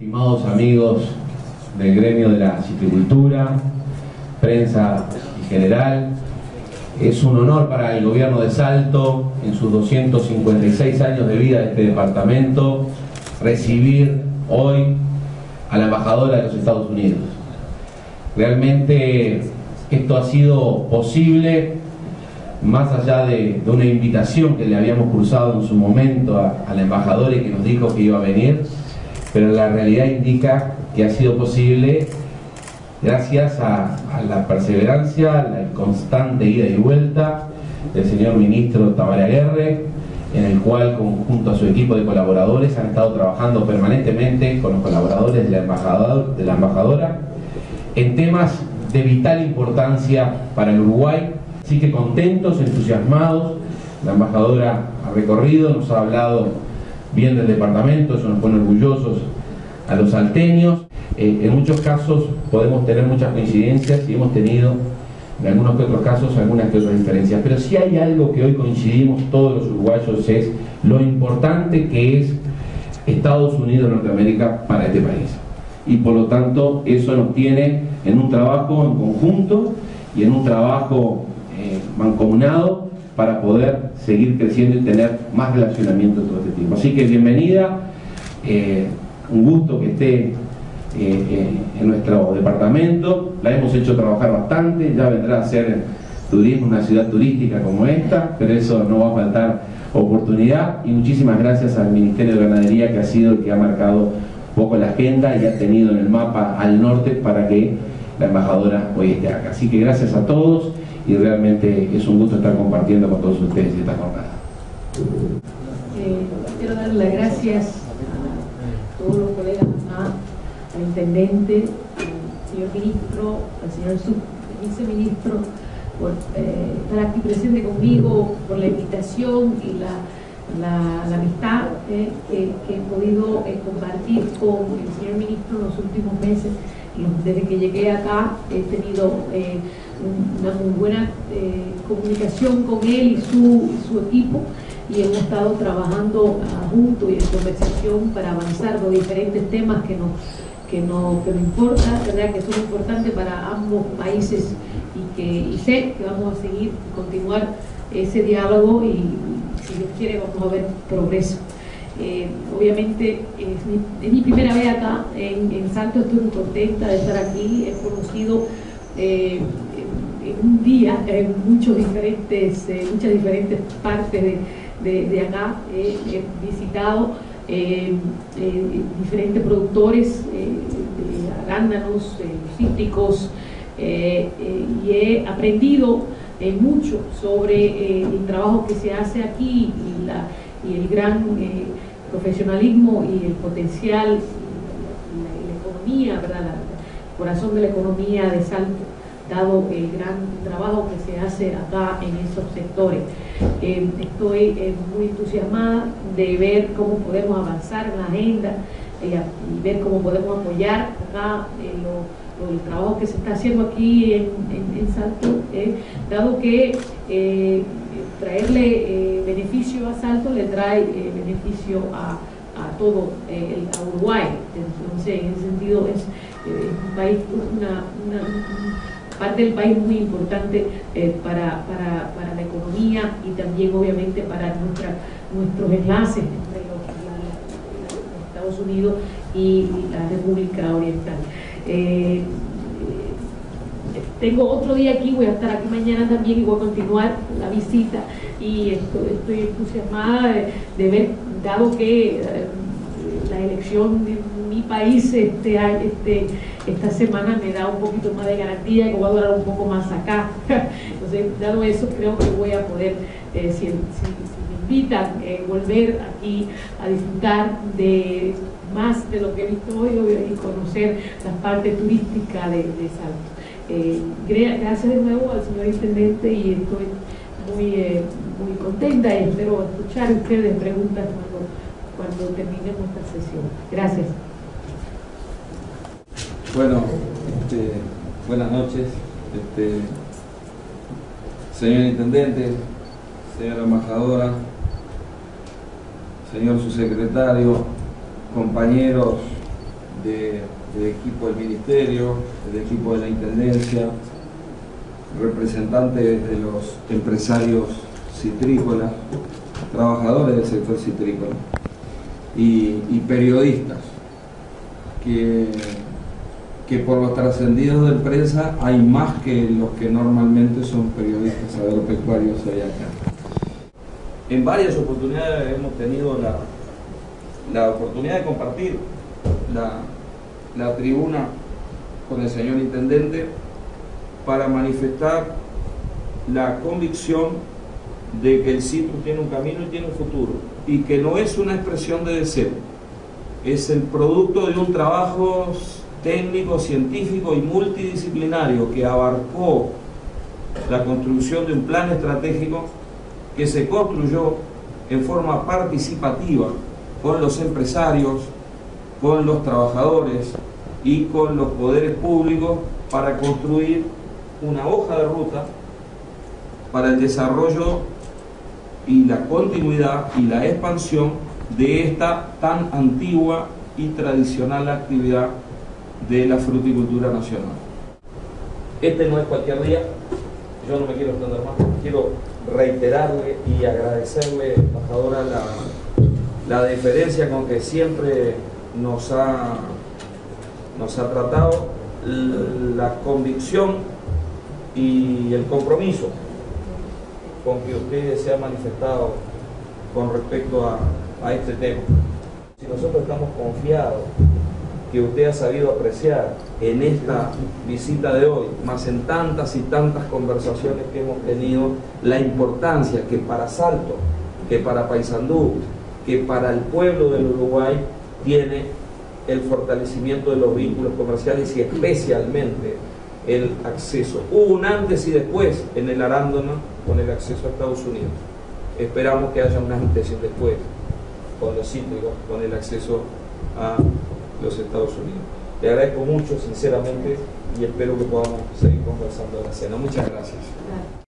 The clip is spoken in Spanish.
Estimados amigos del gremio de la citricultura, prensa en general, es un honor para el gobierno de Salto, en sus 256 años de vida de este departamento, recibir hoy a la embajadora de los Estados Unidos. Realmente esto ha sido posible más allá de, una invitación que le habíamos cruzado en su momento a, la embajadora y que nos dijo que iba a venir, pero la realidad indica que ha sido posible gracias a, la perseverancia, a la constante ida y vuelta del señor ministro Tamara Aguerre, en el cual junto a su equipo de colaboradores han estado trabajando permanentemente con los colaboradores de la, embajador, de la embajadora en temas de vital importancia para el Uruguay. Así que contentos, entusiasmados, la embajadora ha recorrido, nos ha hablado bien del departamento, eso nos pone orgullosos a los salteños. Eh, en muchos casos podemos tener muchas coincidencias y hemos tenido en algunos que otros casos algunas que otras diferencias, pero si hay algo que hoy coincidimos todos los uruguayos es lo importante que es Estados Unidos Norteamérica para este país. Y por lo tanto eso nos tiene en un trabajo en conjunto y en un trabajo eh, mancomunado para poder seguir creciendo y tener más relacionamiento todo este tipo. Así que bienvenida, eh, un gusto que esté eh, en nuestro departamento, la hemos hecho trabajar bastante, ya vendrá a ser turismo, una ciudad turística como esta, pero eso no va a faltar oportunidad y muchísimas gracias al Ministerio de Ganadería que ha sido el que ha marcado un poco la agenda y ha tenido en el mapa al norte para que la embajadora hoy esté acá. Así que gracias a todos y realmente es un gusto estar compartiendo con todos ustedes esta jornada. Eh, quiero dar las gracias a todos los colegas, al intendente, al señor ministro, al señor viceministro, por eh, estar aquí presente conmigo, por la invitación y la, amistad eh, que, he podido compartir con el señor ministro en los últimos meses. Desde que llegué acá he tenido una muy buena eh, comunicación con él y su, su, equipo y hemos estado trabajando uh, juntos y en conversación para avanzar los diferentes temas que nos, que nos, que nos importa, ¿verdad? que son importantes para ambos países y que sé que vamos a seguir, continuar ese diálogo y, quiere vamos a ver progreso. Eh, obviamente es mi, primera vez acá en, en estoy muy contenta de estar aquí, he conocido eh, un día en muchos diferentes, eh, muchas diferentes partes de, acá. he visitado eh, eh, diferentes productores de arándanos, cítricos, y he aprendido mucho sobre el trabajo que se hace aquí y, la, y el gran profesionalismo y el potencial, la, la economía, ¿verdad? el corazón de la economía de Salto dado el gran trabajo que se hace acá en esos sectores. Eh, estoy eh, muy entusiasmada de ver cómo podemos avanzar en la agenda eh, y ver cómo podemos apoyar acá el trabajo que se está haciendo aquí en, Salto, dado que traerle beneficio a Salto le trae beneficio a, todo el, a Uruguay. Entonces, en ese sentido es, un país, una parte del país muy importante eh, para, la economía y también obviamente para nuestra, nuestros enlaces Unidos y la República Oriental. Eh, tengo otro día aquí, voy a estar aquí mañana también y voy a continuar la visita y estoy, entusiasmada de, ver, dado que eh, la elección de mi país este, este, esta semana me da un poquito más de garantía que voy a durar un poco más acá. Entonces, dado eso, creo que voy a poder, eh, si, me invitan, eh, volver aquí a disfrutar de más de lo que he visto hoy y conocer la parte turística de, Salto. Eh, gracias de nuevo al señor Intendente y estoy muy, muy contenta y espero escuchar ustedes preguntas cuando, cuando terminemos esta sesión. Gracias. Bueno, este, buenas noches, este, señor Intendente, señora Embajadora, señor Subsecretario, compañeros de, del equipo del ministerio, del equipo de la intendencia, representantes de los empresarios citrícolas, trabajadores del sector citrícola y, periodistas que, que por los trascendidos de prensa hay más que los que normalmente son periodistas agropecuarios allá acá. En varias oportunidades hemos tenido la, la oportunidad de compartir la, la tribuna con el señor Intendente para manifestar la convicción de que el sitio tiene un camino y tiene un futuro y que no es una expresión de deseo, es el producto de un trabajo técnico, científico y multidisciplinario que abarcó la construcción de un plan estratégico que se construyó en forma participativa con los empresarios, con los trabajadores y con los poderes públicos para construir una hoja de ruta para el desarrollo y la continuidad y la expansión de esta tan antigua y tradicional actividad de la fruticultura nacional. Este no es cualquier día, yo no me quiero extender más, quiero reiterarle y agradecerle, embajadora, la, la deferencia con que siempre nos ha, nos ha tratado, la convicción y el compromiso con que usted se ha manifestado con respecto a, a este tema. Si nosotros estamos confiados que usted ha sabido apreciar en esta visita de hoy, más en tantas y tantas conversaciones que hemos tenido, la importancia que para Salto, que para Paysandú, que para el pueblo del Uruguay tiene el fortalecimiento de los vínculos comerciales y especialmente el acceso. Hubo un antes y después en el arándano con el acceso a Estados Unidos. Esperamos que haya un antes y después con los cítricos, con el acceso a los Estados Unidos. Le agradezco mucho, sinceramente, y espero que podamos seguir conversando en la cena. Muchas gracias.